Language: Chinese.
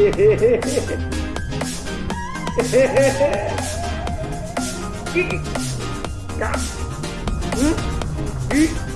嘿嘿嘿嘿，嘿嘿嘿嘿，一，嘎，嗯，一。